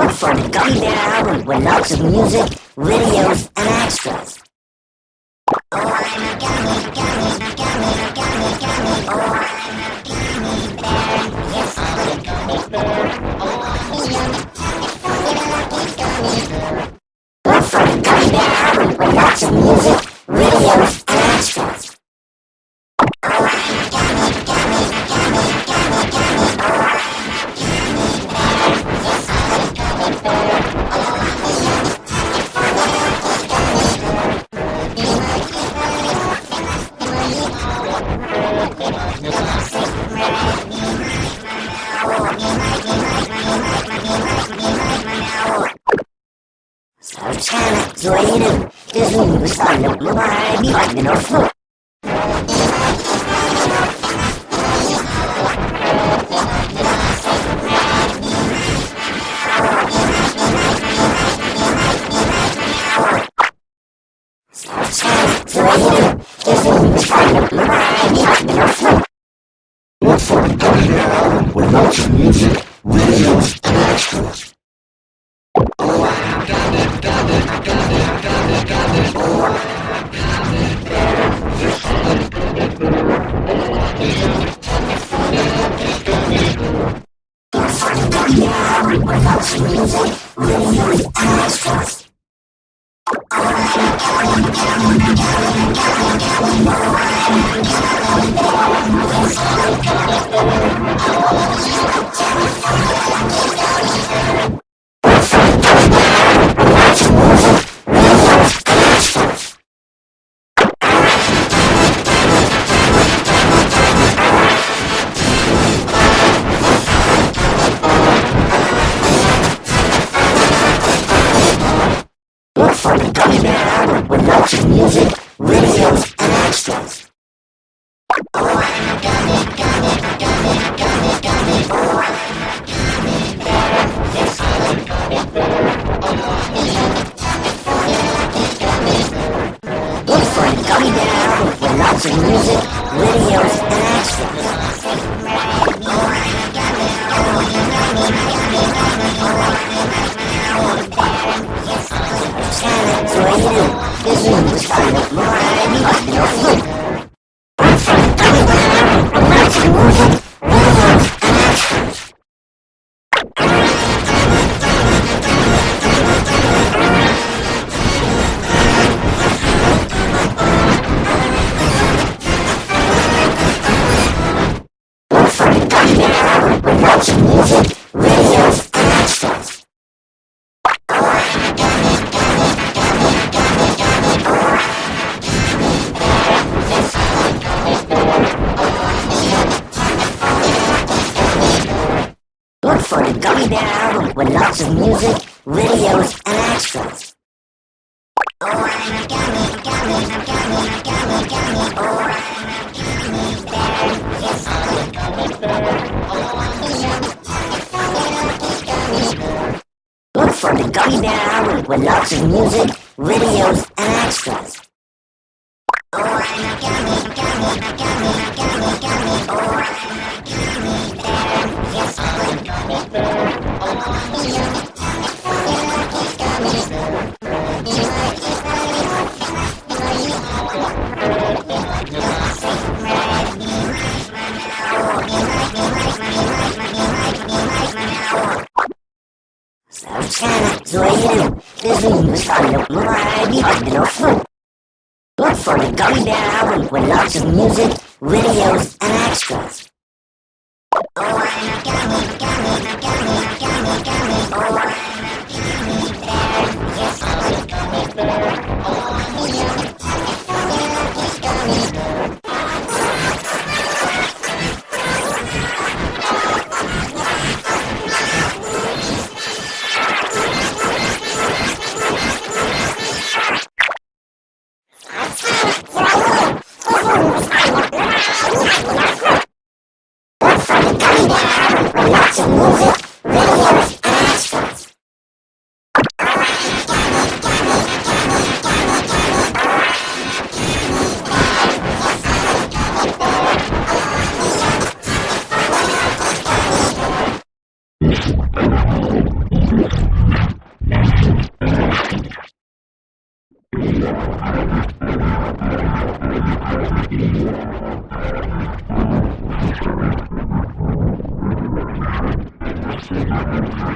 Look for the Gummy Bear album with lots of music, videos, and extras. Oh, I'm a gummy, gummy, gummy, gummy, gummy. Oh, Zoeira, Jesus, Stano, Lumai, Magno, Flu. Sarcana, Zoeira, Jesus, Stano, Lumai, Magno, Flu. Look for the album with lots of music, videos, and extras. Look for the Gummy Bear with lots of music, videos, and extras. A a a Look for the Gummy Bear album with lots of music, videos, and extras. With music, videos, and extras. Oh, I'm a gummy, gummy, a gummy, a gummy, gummy. Oh, I'm a gummy bear. Yes, I'm a gummy bear. Oh, Look for the Gummy Bear album with lots of music, videos, and extras. Oh, I'm a gummy, gummy, a gummy, a gummy, gummy. Oh, I'm a gummy bear. Yes, I'm a gummy bear. Jesus, Stano, Lumai, Magno, Flu. Look for the Gummy Bear album with lots of music, videos, and extras. Oh, I'm a gummy, gummy, gummy, gummy, gummy. Oh, I'm videos, and extras. Thank you. you.